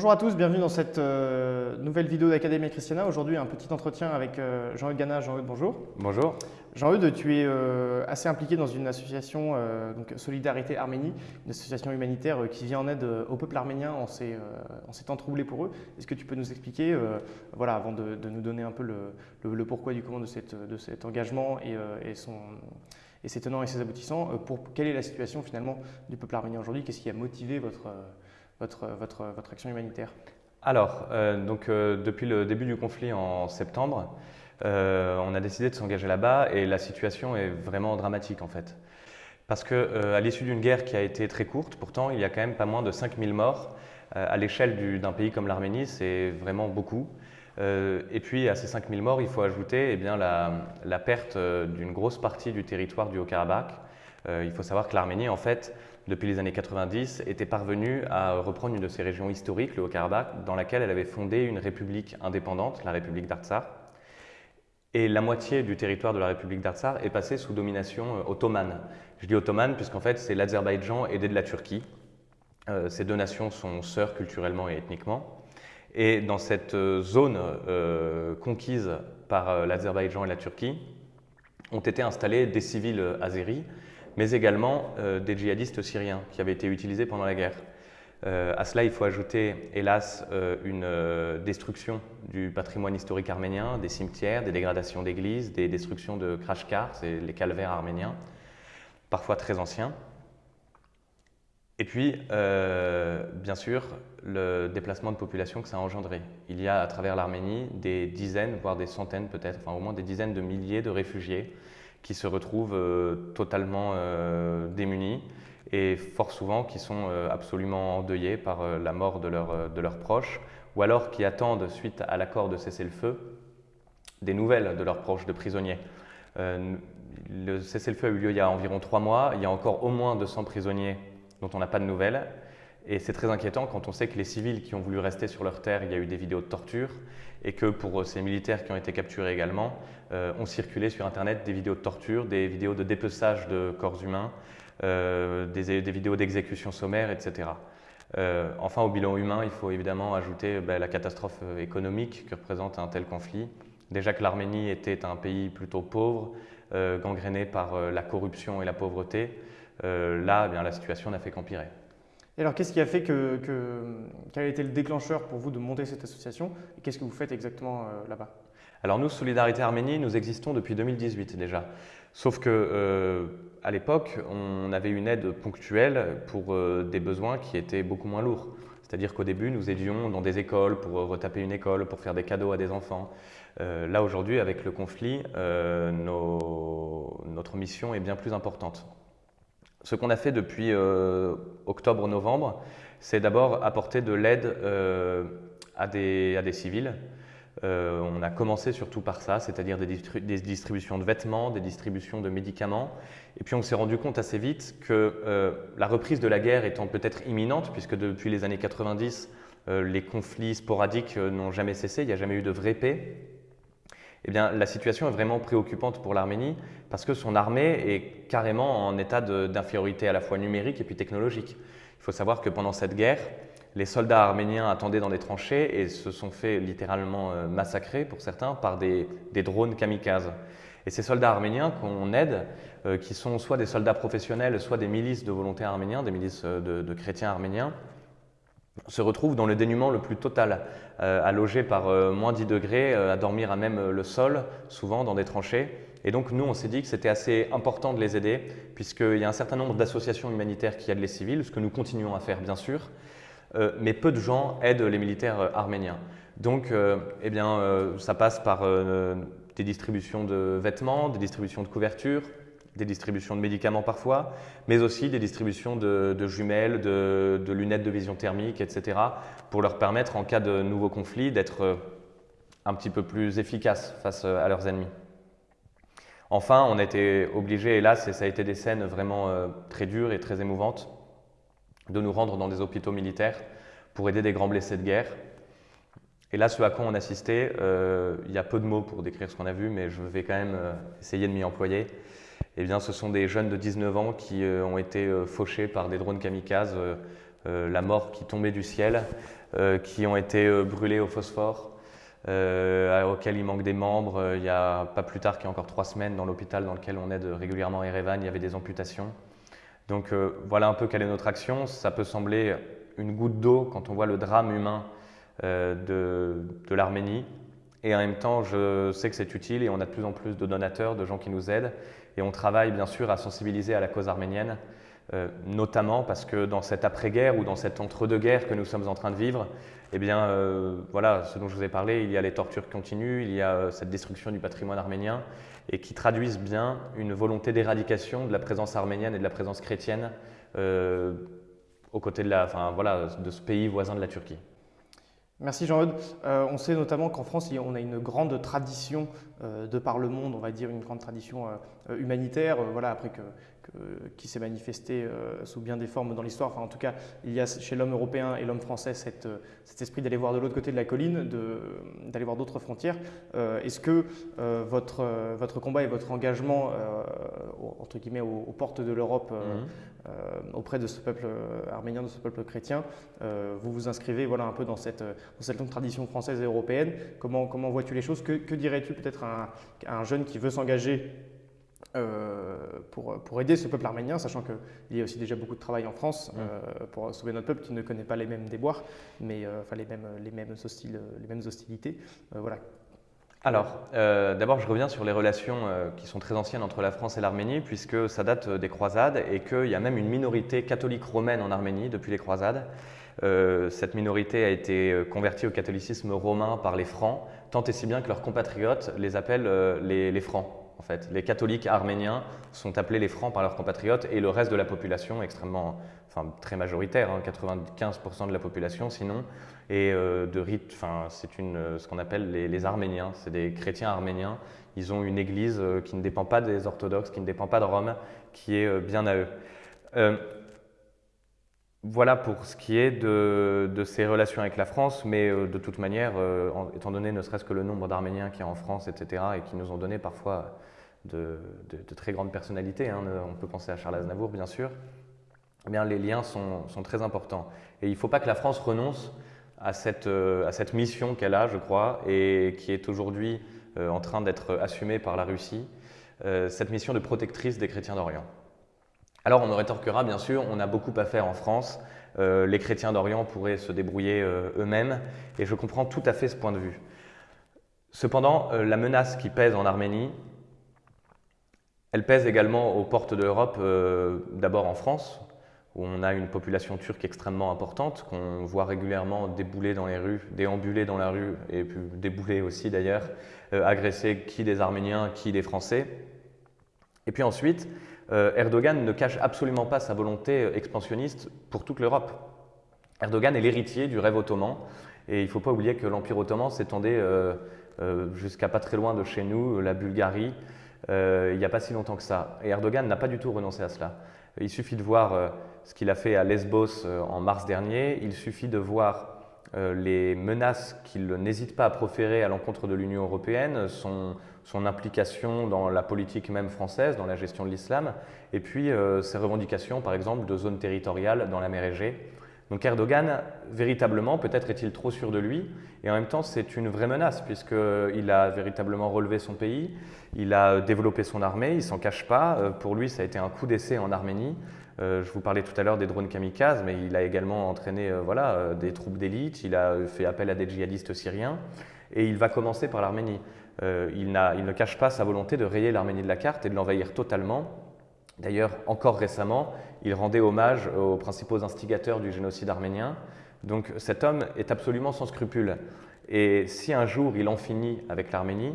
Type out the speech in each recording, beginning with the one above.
Bonjour à tous, bienvenue dans cette euh, nouvelle vidéo d'Académie Christiana. Aujourd'hui, un petit entretien avec euh, Jean-Eudes Gana. Jean-Eudes, bonjour. Bonjour. Jean-Eudes, tu es euh, assez impliqué dans une association, donc Solidarité Arménie, une association humanitaire qui vient en aide au peuple arménien en ces, temps troublés pour eux. Est-ce que tu peux nous expliquer, voilà, avant de, nous donner un peu le, pourquoi du comment de, cet engagement et, et ses tenants et ses aboutissants, pour quelle est la situation finalement du peuple arménien aujourd'hui? Qu'est-ce qui a motivé votre votre, action humanitaire Alors, euh, donc, euh, depuis le début du conflit en septembre, euh, on a décidé de s'engager là-bas et la situation est vraiment dramatique en fait. Parce qu'à l'issue d'une guerre qui a été très courte, pourtant il y a quand même pas moins de 5000 morts. à l'échelle d'un pays comme l'Arménie, c'est vraiment beaucoup. et puis à ces 5000 morts, il faut ajouter eh bien, la perte d'une grosse partie du territoire du Haut-Karabakh. Il faut savoir que l'Arménie, en fait, depuis les années 90, était parvenue à reprendre une de ses régions historiques, le Haut-Karabakh, dans laquelle elle avait fondé une république indépendante, la République d'Artsar. Et la moitié du territoire de la République d'Artsar est passée sous domination euh, ottomane. Je dis ottomane puisqu'en fait c'est l'Azerbaïdjan aidé de la Turquie. Euh, ces deux nations sont sœurs culturellement et ethniquement. Et dans cette euh, zone conquise par l'Azerbaïdjan et la Turquie, ont été installés des civils azéris mais également euh, des djihadistes syriens qui avaient été utilisés pendant la guerre. Euh, à cela, il faut ajouter, hélas, euh, une destruction du patrimoine historique arménien, des cimetières, des dégradations d'églises, des destructions de krashkars, c'est les calvaires arméniens, parfois très anciens. Et puis, bien sûr, le déplacement de population que ça a engendré. Il y a à travers l'Arménie des dizaines, voire des centaines peut-être, enfin au moins des dizaines de milliers de réfugiés qui se retrouvent euh, totalement euh, démunis et fort souvent qui sont euh, absolument endeuillés par la mort de, de leurs proches ou alors qui attendent, suite à l'accord de cessez-le-feu, des nouvelles de leurs proches, de prisonniers. le cessez-le-feu a eu lieu il y a environ trois mois. Il y a encore au moins 200 prisonniers dont on n'a pas de nouvelles. Et c'est très inquiétant quand on sait que les civils qui ont voulu rester sur leur terre, il y a eu des vidéos de torture et que pour ces militaires qui ont été capturés également, euh, ont circulé sur Internet des vidéos de torture, des vidéos de dépeçage de corps humains, euh, des, vidéos d'exécution sommaire, etc. Euh, enfin, au bilan humain, il faut évidemment ajouter ben, la catastrophe économique que représente un tel conflit. Déjà que l'Arménie était un pays plutôt pauvre, gangréné par la corruption et la pauvreté, là, eh bien, la situation n'a fait qu'empirer. Et alors, qu'est-ce qui a fait que, quel a été le déclencheur pour vous de monter cette association et qu'est-ce que vous faites exactement euh, là-bas? Alors nous, Solidarité Arménie, nous existons depuis 2018 déjà. Sauf que euh, à l'époque, on avait une aide ponctuelle pour euh, des besoins qui étaient beaucoup moins lourds. C'est-à-dire qu'au début, nous aidions dans des écoles pour retaper une école, pour faire des cadeaux à des enfants. là, aujourd'hui, avec le conflit, notre mission est bien plus importante. Ce qu'on a fait depuis euh, octobre-novembre, c'est d'abord apporter de l'aide euh, à, des, civils. Euh, on a commencé surtout par ça, c'est-à-dire des, des, distributions de vêtements, des distributions de médicaments. Et puis on s'est rendu compte assez vite que la reprise de la guerre étant peut-être imminente, puisque depuis les années 90, les conflits sporadiques n'ont jamais cessé, il n'y a jamais eu de vraie paix, eh bien, la situation est vraiment préoccupante pour l'Arménie parce que son armée est carrément en état d'infériorité à la fois numérique et puis technologique. Il faut savoir que pendant cette guerre, les soldats arméniens attendaient dans des tranchées et se sont fait littéralement euh, massacrer pour certains par des, drones kamikazes. Et ces soldats arméniens qu'on aide, euh, qui sont soit des soldats professionnels, soit des milices de volontaires arméniens, des milices euh, de chrétiens arméniens, se retrouve dans le dénuement le plus total, euh, à loger par euh, moins 10 degrés, euh, à dormir à même le sol, souvent dans des tranchées. Et donc nous, on s'est dit que c'était assez important de les aider, puisqu'il y a un certain nombre d'associations humanitaires qui aident les civils, ce que nous continuons à faire bien sûr, mais peu de gens aident les militaires arméniens. Donc eh bien, ça passe par des distributions de vêtements, des distributions de couvertures, des distributions de médicaments parfois, mais aussi des distributions de, jumelles, de, lunettes de vision thermique, etc., pour leur permettre, en cas de nouveau conflit, d'être euh, un petit peu plus efficaces face euh, à leurs ennemis. Enfin, on a été obligé, hélas, et ça a été des scènes vraiment euh, très dures et très émouvantes, de nous rendre dans des hôpitaux militaires pour aider des grands blessés de guerre. Et là, ce à quoi on assistait, il y a peu de mots pour décrire ce qu'on a vu, mais je vais quand même essayer de m'y employer eh bien, ce sont des jeunes de 19 ans qui euh, ont été euh, fauchés par des drones kamikazes euh, la mort qui tombait du ciel, qui ont été brûlés au phosphore, auxquels il manque des membres. Il n'y a pas plus tard qu'il y a encore trois semaines, dans l'hôpital dans lequel on aide régulièrement Erevan, il y avait des amputations. Donc voilà un peu quelle est notre action. Ça peut sembler une goutte d'eau quand on voit le drame humain de, de l'Arménie. Et en même temps, je sais que c'est utile et on a de plus en plus de donateurs, de gens qui nous aident. Et on travaille bien sûr à sensibiliser à la cause arménienne, euh, notamment parce que dans cette après-guerre ou dans cette entre-deux-guerres que nous sommes en train de vivre, eh bien, euh, voilà, ce dont je vous ai parlé, il y a les tortures continues, il y a euh, cette destruction du patrimoine arménien, et qui traduisent bien une volonté d'éradication de la présence arménienne et de la présence chrétienne aux côtés de ce pays voisin de la Turquie. Merci Jean-Eudes. Euh, on sait notamment qu'en France, on a une grande tradition euh, de par le monde, on va dire une grande tradition euh, humanitaire, voilà, après que, qui s'est manifestée sous bien des formes dans l'histoire. Enfin, en tout cas, il y a chez l'homme européen et l'homme français cet esprit d'aller voir de l'autre côté de la colline, d'aller voir d'autres frontières. Est-ce que votre, votre combat et votre engagement, entre guillemets, aux, portes de l'Europe, mhm. Euh, auprès de ce peuple euh, arménien, de ce peuple chrétien. Euh, vous vous inscrivez voilà, un peu dans cette, dans cette longue tradition française et européenne. Comment, comment vois-tu les choses? Que, dirais-tu peut-être à, un jeune qui veut s'engager pour, pour, aider ce peuple arménien, sachant qu'il y a aussi déjà beaucoup de travail en France pour sauver notre peuple qui ne connaît pas les mêmes déboires, mais enfin, les, mêmes, les, mêmes les mêmes hostilités. voilà. Alors, euh, d'abord, je reviens sur les relations euh, qui sont très anciennes entre la France et l'Arménie, puisque ça date euh, des croisades et qu'il y a même une minorité catholique romaine en Arménie depuis les croisades. cette minorité a été convertie au catholicisme romain par les Francs, tant et si bien que leurs compatriotes les appellent les, Francs. En fait, les catholiques arméniens sont appelés les Francs par leurs compatriotes et le reste de la population, extrêmement, enfin très majoritaire, 95% hein, de la population sinon, et euh, de rite, enfin, c'est euh, ce qu'on appelle les, Arméniens, c'est des chrétiens arméniens. Ils ont une église euh, qui ne dépend pas des orthodoxes, qui ne dépend pas de Rome, qui est bien à eux. Voilà pour ce qui est de, ces relations avec la France, mais de toute manière, étant donné ne serait-ce que le nombre d'Arméniens qu'il y a en France, etc., et qui nous ont donné parfois de, très grandes personnalités, hein, on peut penser à Charles Aznavour bien sûr, eh bien, les liens sont, très importants. Et il ne faut pas que la France renonce à cette, euh, à cette mission qu'elle a, je crois, et qui est aujourd'hui euh, en train d'être assumée par la Russie, euh, cette mission de protectrice des chrétiens d'Orient. Alors on me rétorquera, bien sûr, on a beaucoup à faire en France, les chrétiens d'Orient pourraient se débrouiller eux-mêmes, et je comprends tout à fait ce point de vue. Cependant, la menace qui pèse en Arménie, elle pèse également aux portes de l'Europe, d'abord en France, où on a une population turque extrêmement importante, qu'on voit régulièrement débouler dans les rues, déambuler dans la rue, et puis débouler aussi d'ailleurs, euh, agresser qui des Arméniens, qui des Français. Et puis ensuite, euh, Erdogan ne cache absolument pas sa volonté euh, expansionniste pour toute l'Europe. Erdogan est l'héritier du rêve ottoman, et il ne faut pas oublier que l'Empire ottoman s'étendait jusqu'à pas très loin de chez nous, la Bulgarie, il n'y a pas si longtemps que ça. Et Erdogan n'a pas du tout renoncé à cela. Il suffit de voir ce qu'il a fait à Lesbos euh, en mars dernier. Il suffit de voir euh, les menaces qu'il n'hésite pas à proférer à l'encontre de l'Union européenne, son, implication dans la politique même française, dans la gestion de l'islam, et puis euh, ses revendications, par exemple, de zones territoriales dans la mer Égée. Donc Erdogan, véritablement, peut-être est-il trop sûr de lui, et en même temps c'est une vraie menace, puisqu'il a véritablement relevé son pays, il a développé son armée, il s'en cache pas, pour lui ça a été un coup d'essai en Arménie, euh, je vous parlais tout à l'heure des drones kamikazes, mais il a également entraîné euh, voilà, euh, des troupes d'élite, il a fait appel à des djihadistes syriens, et il va commencer par l'Arménie. il, ne cache pas sa volonté de rayer l'Arménie de la carte et de l'envahir totalement. D'ailleurs, encore récemment, il rendait hommage aux principaux instigateurs du génocide arménien. Donc cet homme est absolument sans scrupules. Et si un jour il en finit avec l'Arménie,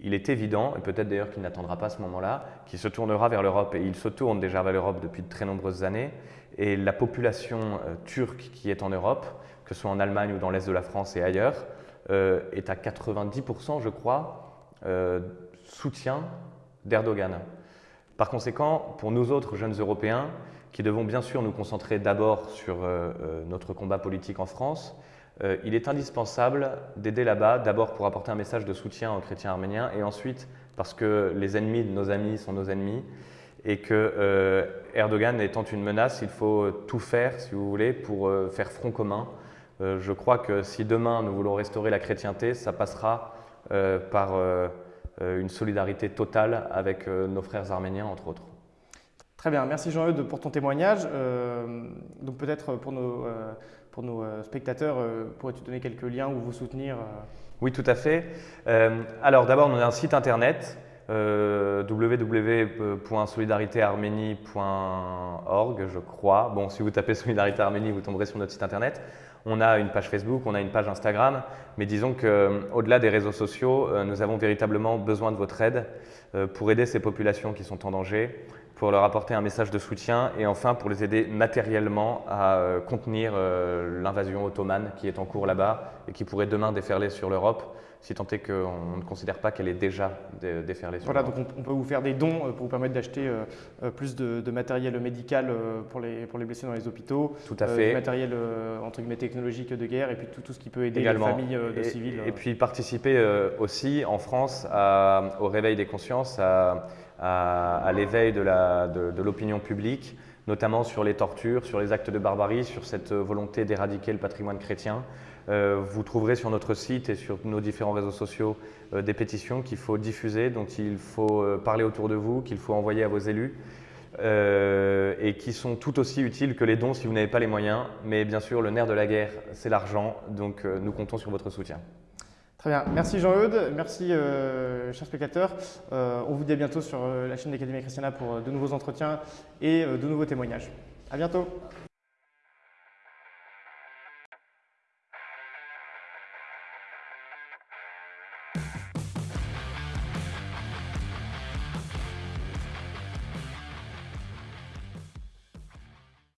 il est évident, et peut-être d'ailleurs qu'il n'attendra pas ce moment-là, qu'il se tournera vers l'Europe. Et il se tourne déjà vers l'Europe depuis de très nombreuses années. Et la population euh, turque qui est en Europe, que ce soit en Allemagne ou dans l'Est de la France et ailleurs, euh, est à 90%, je crois, euh, soutien d'Erdogan. Par conséquent, pour nous autres jeunes Européens, qui devons bien sûr nous concentrer d'abord sur notre combat politique en France, euh, il est indispensable d'aider là-bas, d'abord pour apporter un message de soutien aux chrétiens arméniens, et ensuite parce que les ennemis de nos amis sont nos ennemis, et que Erdogan étant une menace, il faut tout faire, si vous voulez, pour faire front commun. je crois que si demain nous voulons restaurer la chrétienté, ça passera par une solidarité totale avec nos frères arméniens, entre autres. Très bien, merci Jean-Eudes pour ton témoignage. donc peut-être pour nos pour nos euh, spectateurs, euh, pourrais-tu donner quelques liens ou vous soutenir euh? Oui, tout à fait. alors d'abord, on a un site internet euh, www.solidaritéarménie.org, je crois. Bon, si vous tapez Solidarité Arménie, vous tomberez sur notre site internet. On a une page Facebook, on a une page Instagram, mais disons qu'au-delà des réseaux sociaux, nous avons véritablement besoin de votre aide pour aider ces populations qui sont en danger pour leur apporter un message de soutien et enfin pour les aider matériellement à euh, contenir euh, l'invasion ottomane qui est en cours là-bas et qui pourrait demain déferler sur l'Europe si tant est qu'on ne considère pas qu'elle est déjà déferlée sur Voilà, donc on, peut vous faire des dons euh, pour vous permettre d'acheter plus de, matériel médical pour les, pour les blessés dans les hôpitaux. Tout à fait. Du matériel entre guillemets technologique de guerre et puis tout, tout ce qui peut aider les familles de civils. Et puis participer aussi en France au réveil des consciences, à à, l'éveil de l'opinion publique, notamment sur les tortures, sur les actes de barbarie, sur cette volonté d'éradiquer le patrimoine chrétien. Euh, vous trouverez sur notre site et sur nos différents réseaux sociaux euh, des pétitions qu'il faut diffuser, dont il faut euh, parler autour de vous, qu'il faut envoyer à vos élus. et qui sont tout aussi utiles que les dons si vous n'avez pas les moyens. Mais bien sûr, le nerf de la guerre, c'est l'argent, donc nous comptons sur votre soutien. Merci Jean-Eudes. Merci, euh, chers spectateurs. Euh, on vous dit à bientôt sur euh, la chaîne d'Académie Christiana pour de nouveaux entretiens et de nouveaux témoignages. À bientôt.